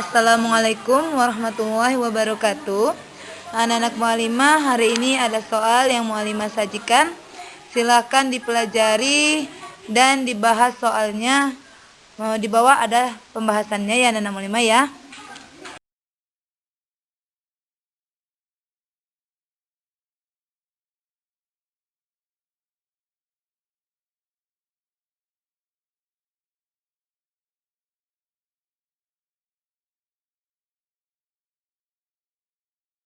Assalamualaikum warahmatullahi wabarakatuh. Anak-anak mualimah hari ini ada soal yang mualimah sajikan. Silahkan dipelajari dan dibahas soalnya. Di bawah ada pembahasannya ya anak-anak mualimah ya.